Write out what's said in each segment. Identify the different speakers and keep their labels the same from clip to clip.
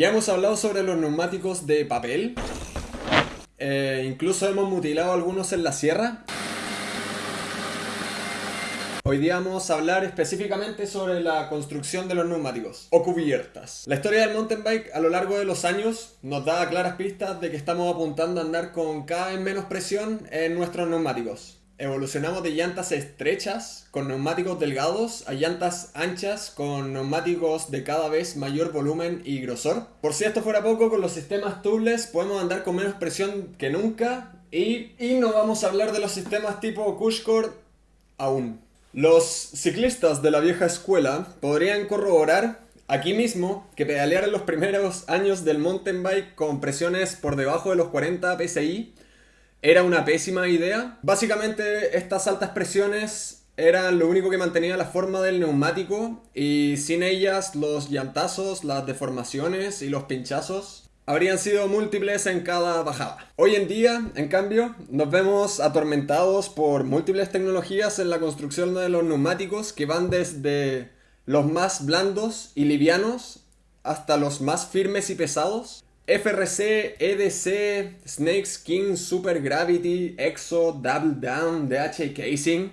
Speaker 1: Ya hemos hablado sobre los neumáticos de papel. Eh, incluso hemos mutilado algunos en la sierra. Hoy día vamos a hablar específicamente sobre la construcción de los neumáticos, o cubiertas. La historia del mountain bike a lo largo de los años nos da claras pistas de que estamos apuntando a andar con cada vez menos presión en nuestros neumáticos. Evolucionamos de llantas estrechas con neumáticos delgados a llantas anchas con neumáticos de cada vez mayor volumen y grosor. Por si esto fuera poco, con los sistemas tubeless podemos andar con menos presión que nunca y, y no vamos a hablar de los sistemas tipo Cushcore aún. Los ciclistas de la vieja escuela podrían corroborar aquí mismo que pedalear en los primeros años del mountain bike con presiones por debajo de los 40 psi era una pésima idea. Básicamente estas altas presiones eran lo único que mantenía la forma del neumático y sin ellas los llantazos, las deformaciones y los pinchazos habrían sido múltiples en cada bajada. Hoy en día, en cambio, nos vemos atormentados por múltiples tecnologías en la construcción de los neumáticos que van desde los más blandos y livianos hasta los más firmes y pesados. FRC, EDC, Snake Skin, Super Gravity, EXO, Double Down, DH Casing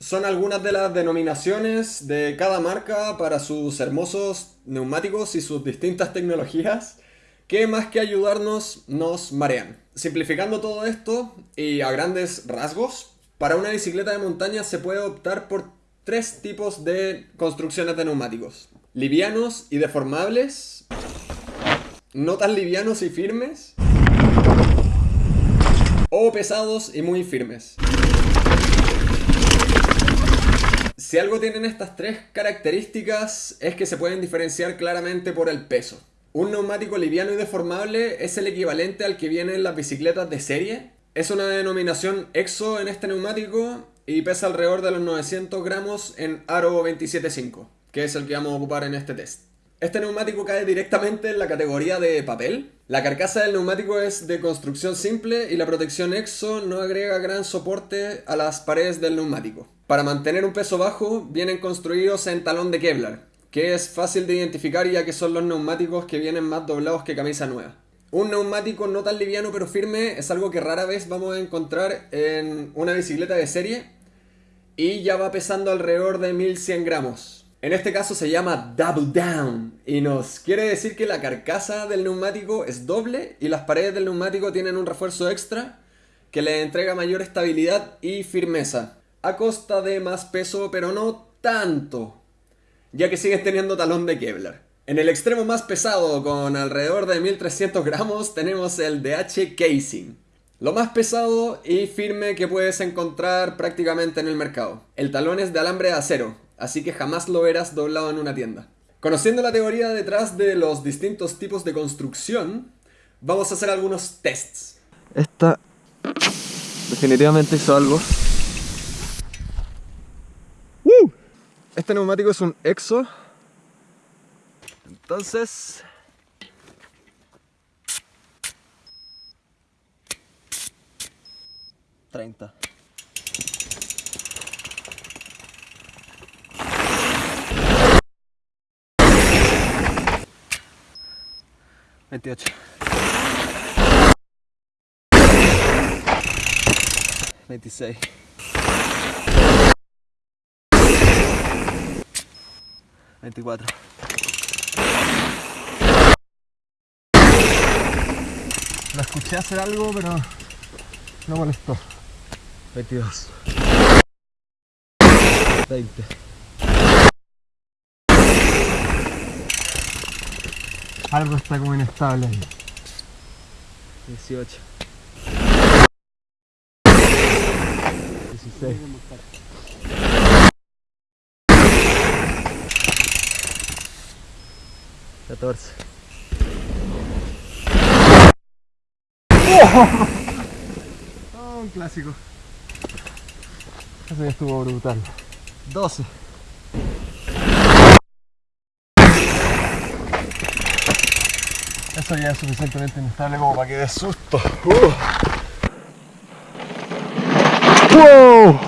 Speaker 1: son algunas de las denominaciones de cada marca para sus hermosos neumáticos y sus distintas tecnologías que más que ayudarnos nos marean. Simplificando todo esto y a grandes rasgos, para una bicicleta de montaña se puede optar por tres tipos de construcciones de neumáticos. Livianos y deformables, no tan livianos y firmes, o pesados y muy firmes. Si algo tienen estas tres características es que se pueden diferenciar claramente por el peso. Un neumático liviano y deformable es el equivalente al que viene en las bicicletas de serie. Es una denominación EXO en este neumático y pesa alrededor de los 900 gramos en Aro 27.5, que es el que vamos a ocupar en este test. Este neumático cae directamente en la categoría de papel. La carcasa del neumático es de construcción simple y la protección EXO no agrega gran soporte a las paredes del neumático. Para mantener un peso bajo, vienen construidos en talón de Kevlar, que es fácil de identificar ya que son los neumáticos que vienen más doblados que camisa nueva. Un neumático no tan liviano pero firme es algo que rara vez vamos a encontrar en una bicicleta de serie y ya va pesando alrededor de 1100 gramos. En este caso se llama Double Down y nos quiere decir que la carcasa del neumático es doble y las paredes del neumático tienen un refuerzo extra que le entrega mayor estabilidad y firmeza a costa de más peso pero no tanto ya que siguen teniendo talón de Kevlar. En el extremo más pesado, con alrededor de 1300 gramos, tenemos el DH Casing. Lo más pesado y firme que puedes encontrar prácticamente en el mercado. El talón es de alambre de acero, así que jamás lo verás doblado en una tienda. Conociendo la teoría detrás de los distintos tipos de construcción, vamos a hacer algunos tests.
Speaker 2: Esta definitivamente hizo algo
Speaker 1: Este neumático es un EXO. Entonces...
Speaker 2: ...30.
Speaker 1: Veintiocho. Veintiséis. 24.
Speaker 2: La escuché hacer algo, pero no molestó.
Speaker 1: 22.
Speaker 2: 20. Algo está como inestable ahí.
Speaker 1: 18.
Speaker 2: 16.
Speaker 1: 14.
Speaker 2: Oh, un clásico. Eso ya estuvo brutal.
Speaker 1: 12.
Speaker 2: esto ya es suficientemente inestable como para que dé susto. ¡Wow!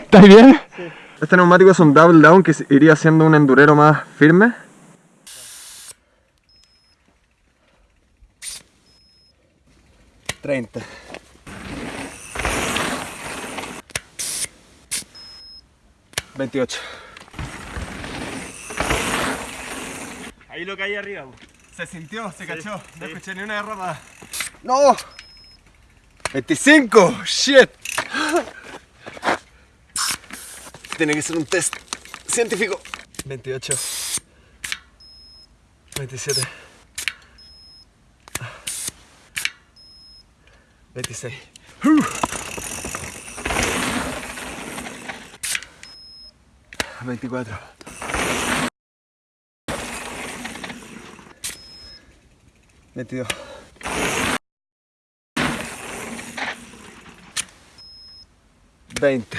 Speaker 2: ¿Estás bien? Sí.
Speaker 1: Este neumático es un double down que iría siendo un endurero más firme. Treinta. Veintiocho.
Speaker 2: Ahí lo que hay arriba.
Speaker 1: Se sintió, se sí, cachó.
Speaker 2: Sí.
Speaker 1: No escuché ni una derrapa. ¡No! ¡25! ¡Shit! Tiene que ser un test científico. 28. 27. 26. Uh. 24. metido. Veinte.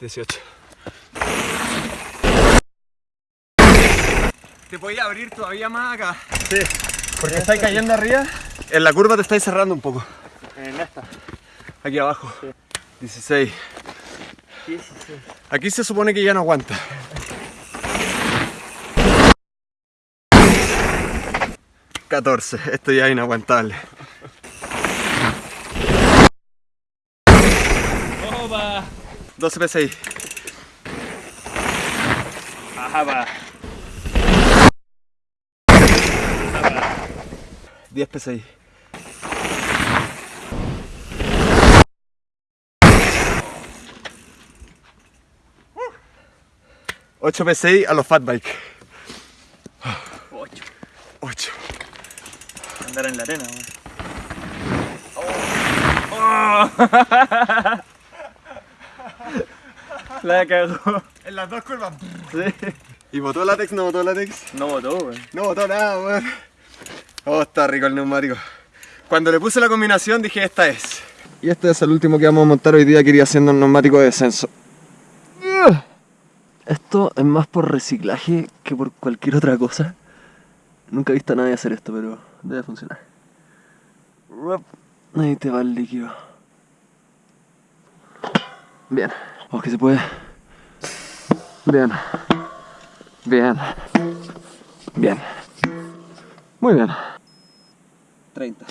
Speaker 1: Dieciocho. Te voy abrir todavía más acá.
Speaker 2: Sí, porque estáis cayendo arriba.
Speaker 1: En la curva te estáis cerrando un poco.
Speaker 2: En esta.
Speaker 1: Aquí abajo.
Speaker 2: Sí.
Speaker 1: 16.
Speaker 2: 16.
Speaker 1: Aquí se supone que ya no aguanta. Catorce. Esto ya es inaguantable.
Speaker 2: ¡Opa!
Speaker 1: 12 PSI.
Speaker 2: Ajá, va.
Speaker 1: 10 PSI. Ocho PSI a los fat bike.
Speaker 2: 8.
Speaker 1: 8.
Speaker 2: Andar en la arena, weón. La cagó.
Speaker 1: En las dos curvas.
Speaker 2: Sí.
Speaker 1: ¿Y botó látex? ¿No botó látex?
Speaker 2: No botó, weón.
Speaker 1: No botó nada, weón. Oh, está rico el neumático. Cuando le puse la combinación dije esta es. Y este es el último que vamos a montar hoy día que iría siendo un neumático de descenso.
Speaker 3: Esto es más por reciclaje que por cualquier otra cosa. Nunca he visto a nadie hacer esto, pero debe funcionar. Ahí te va el líquido. Bien. Vamos que se puede. Bien. Bien. Bien. Muy bien. 30.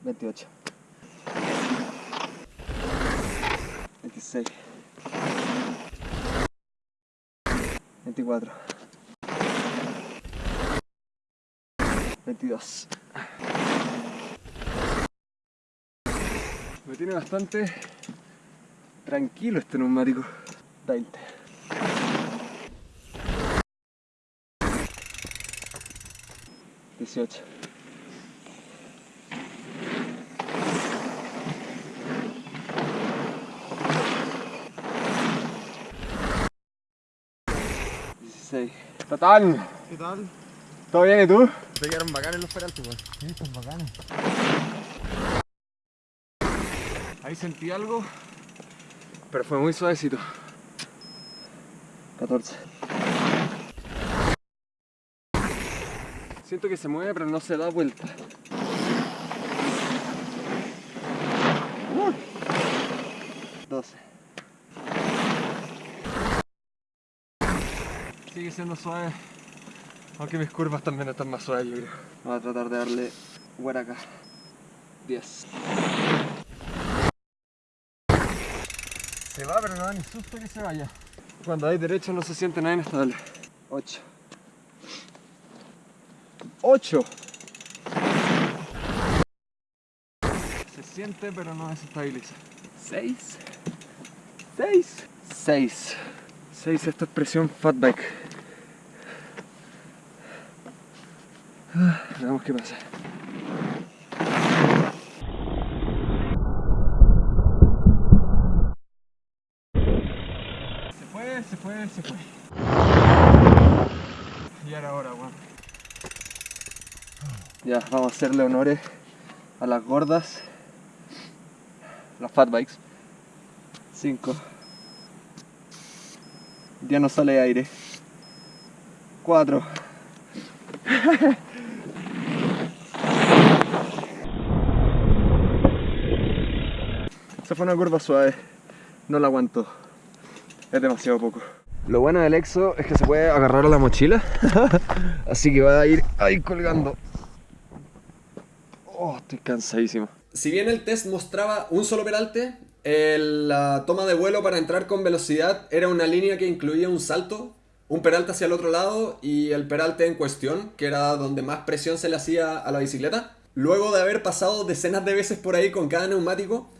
Speaker 3: Veintiocho. 26 24 22
Speaker 1: Me tiene bastante tranquilo este neumático.
Speaker 3: 20 18 16
Speaker 1: Total.
Speaker 2: ¿Qué tal?
Speaker 1: ¿Todo bien y tú?
Speaker 2: Se quedaron bacanes los peraltes, weón. Sí, están bacanes.
Speaker 1: Ahí sentí algo, pero fue muy suavecito.
Speaker 3: 14
Speaker 1: Siento que se mueve, pero no se da vuelta.
Speaker 3: Uh. 12
Speaker 1: Sigue siendo suave. Aunque mis curvas también están más suaves, yo creo.
Speaker 3: Vamos a tratar de darle hueá acá 10
Speaker 1: Se va, pero no da ni susto que se vaya. Cuando hay derecha no se siente nada inestable.
Speaker 3: 8
Speaker 1: 8. Se siente, pero no desestabiliza.
Speaker 3: 6 6 6
Speaker 1: 6, esto es presión fat bike. Veamos qué pasa. Se fue, se fue, se fue. Y ahora ahora, weón.
Speaker 3: Ya, vamos a hacerle honores a las gordas, las fat bikes. 5. Ya no sale aire. 4.
Speaker 1: Esa fue una curva suave, no la aguantó.
Speaker 3: Es demasiado poco. Lo bueno del EXO es que se puede agarrar a la mochila. Así que va a ir ahí colgando. Oh, estoy cansadísimo.
Speaker 1: Si bien el test mostraba un solo peralte, la toma de vuelo para entrar con velocidad era una línea que incluía un salto, un peralte hacia el otro lado y el peralte en cuestión, que era donde más presión se le hacía a la bicicleta. Luego de haber pasado decenas de veces por ahí con cada neumático,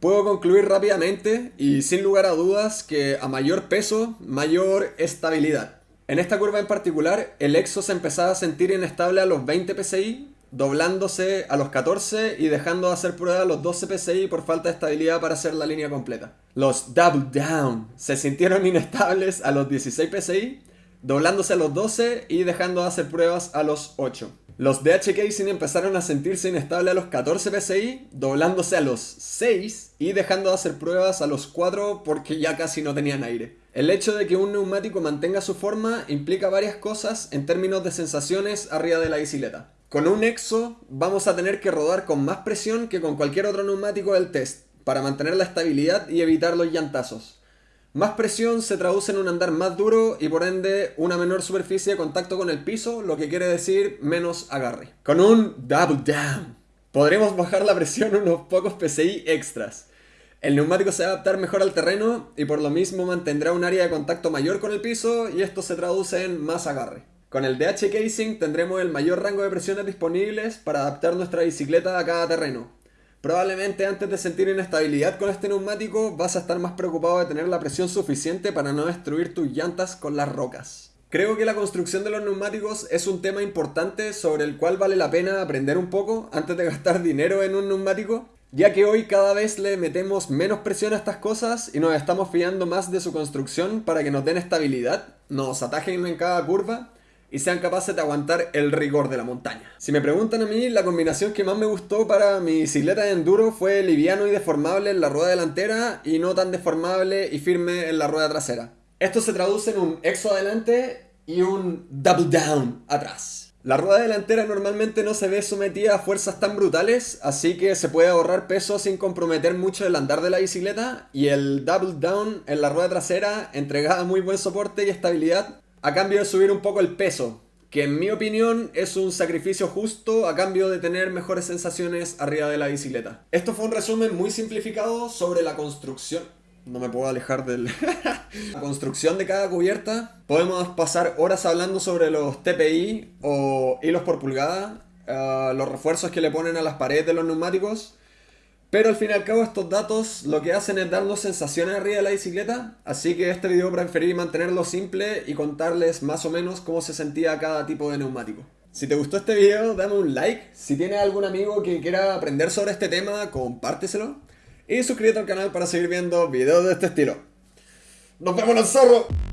Speaker 1: puedo concluir rápidamente y sin lugar a dudas que a mayor peso, mayor estabilidad. En esta curva en particular, el Exo se empezaba a sentir inestable a los 20 psi, doblándose a los 14 y dejando de hacer prueba a los 12 psi por falta de estabilidad para hacer la línea completa. Los Double Down se sintieron inestables a los 16 psi, doblándose a los 12 y dejando de hacer pruebas a los 8. Los DH Casing empezaron a sentirse inestables a los 14 psi, doblándose a los 6 y dejando de hacer pruebas a los 4 porque ya casi no tenían aire. El hecho de que un neumático mantenga su forma implica varias cosas en términos de sensaciones arriba de la bicicleta. Con un Exo vamos a tener que rodar con más presión que con cualquier otro neumático del test para mantener la estabilidad y evitar los llantazos. Más presión se traduce en un andar más duro y por ende una menor superficie de contacto con el piso, lo que quiere decir menos agarre. Con un double down podremos bajar la presión unos pocos PSI extras. El neumático se va a adaptar mejor al terreno y por lo mismo mantendrá un área de contacto mayor con el piso y esto se traduce en más agarre. Con el DH Casing tendremos el mayor rango de presiones disponibles para adaptar nuestra bicicleta a cada terreno. Probablemente antes de sentir inestabilidad con este neumático vas a estar más preocupado de tener la presión suficiente para no destruir tus llantas con las rocas. Creo que la construcción de los neumáticos es un tema importante sobre el cual vale la pena aprender un poco antes de gastar dinero en un neumático, ya que hoy cada vez le metemos menos presión a estas cosas y nos estamos fiando más de su construcción para que nos den estabilidad, nos atajen en cada curva y sean capaces de aguantar el rigor de la montaña. Si me preguntan a mí, la combinación que más me gustó para mi bicicleta de enduro fue liviano y deformable en la rueda delantera y no tan deformable y firme en la rueda trasera. Esto se traduce en un exo adelante y un double down atrás. La rueda delantera normalmente no se ve sometida a fuerzas tan brutales, así que se puede ahorrar peso sin comprometer mucho el andar de la bicicleta y el double down en la rueda trasera entregaba muy buen soporte y estabilidad a cambio de subir un poco el peso, que en mi opinión es un sacrificio justo a cambio de tener mejores sensaciones arriba de la bicicleta. Esto fue un resumen muy simplificado sobre la construcción. No me puedo alejar del... la construcción de cada cubierta. Podemos pasar horas hablando sobre los TPI o hilos por pulgada, eh, los refuerzos que le ponen a las paredes de los neumáticos. Pero al fin y al cabo estos datos lo que hacen es darnos sensaciones arriba de la bicicleta, así que este video preferí mantenerlo simple y contarles más o menos cómo se sentía cada tipo de neumático. Si te gustó este video, dame un like, si tienes algún amigo que quiera aprender sobre este tema, compárteselo y suscríbete al canal para seguir viendo videos de este estilo. ¡Nos vemos en el zorro!